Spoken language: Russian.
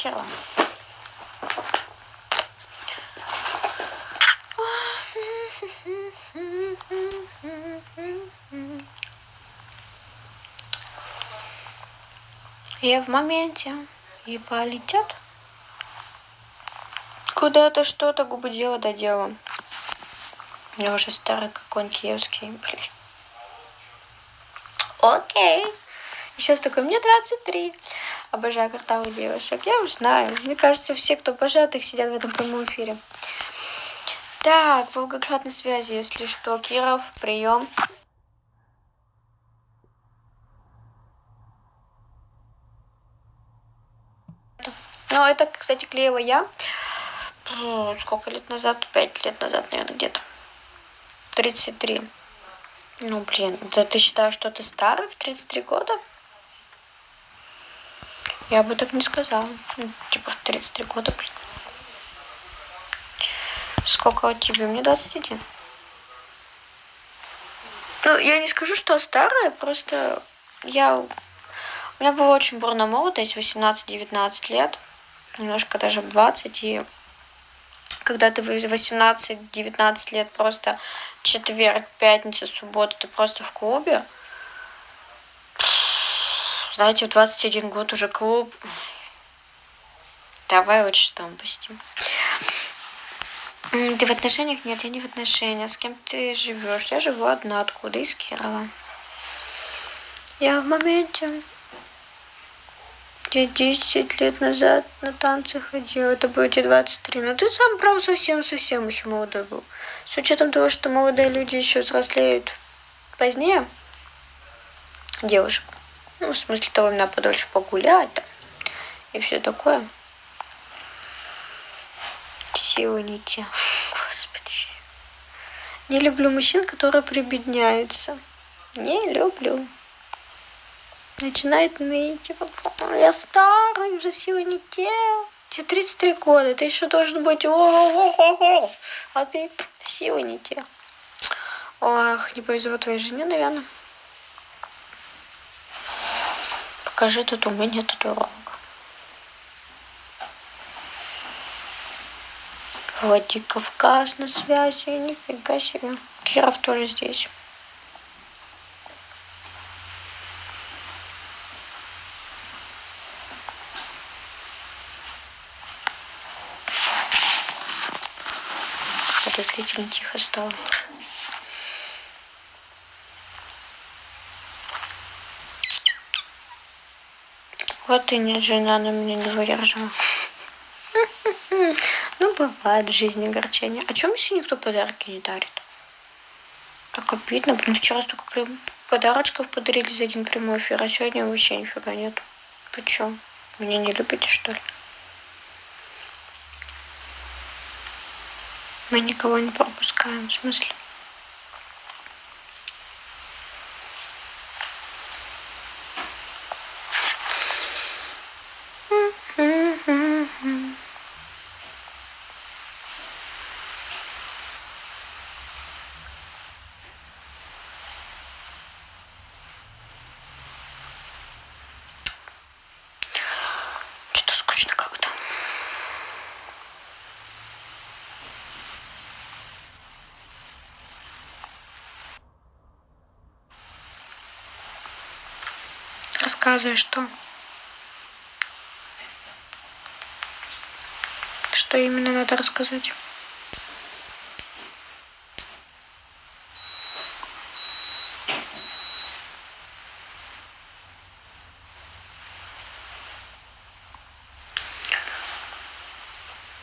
Кирилла. Я в моменте и полетят. Куда-то что-то губы дело дела. Я уже старый, как он киевский, блин. Окей. Сейчас такой, мне 23. Обожаю картавых девушек. Я уж знаю. Мне кажется, все, кто обожает их, сидят в этом прямом эфире. Так, Волгоград на связи, если что. Киров, прием. Ну, это, кстати, клеила я. Сколько лет назад? Пять лет назад, наверное, где-то. 33. Ну, блин, да ты считаешь, что ты старый в 33 года? Я бы так не сказала. Ну, типа в 33 года, блин. Сколько тебя? Мне 21. Ну, я не скажу, что старая, просто я... У меня была очень бурная молодость, 18-19 лет, немножко даже в 20, и когда ты в 18-19 лет просто четверг, пятница, суббота, ты просто в клубе, знаете, в 21 год уже клуб. Давай лучше там постим. Ты в отношениях? Нет, я не в отношениях. С кем ты живешь? Я живу одна. Откуда? Из Кирова. Я в моменте. Я 10 лет назад на танцы ходила. Это будет тебе 23. Но ты сам, правда, совсем-совсем еще молодой был. С учетом того, что молодые люди еще взрослеют позднее девушек. Ну, в смысле того, именно подольше погулять там, и все такое. Силы не те. Господи. Не люблю мужчин, которые прибедняются. Не люблю. Начинает ныть, типа, я старый, уже силы не те. Тебе 33 года, ты еще должен быть, а ты силы не те. Ох, не повезло твоей жене, наверное. Покажи татуирование татуировок. Владикавказ на связи, нифига себе. Киров тоже здесь. Подозрительно тихо стало. Вот и нет, жена на меня не выдержала. Ну, бывает в жизни огорчение. А чем если никто подарки не дарит? Так обидно. Блин, вчера столько подарочков подарили за один прямой эфир, а сегодня вообще нифига нет. Почему? Меня не любите, что ли? Мы никого не пропускаем, в смысле? Рассказывай, что? Что именно надо рассказать?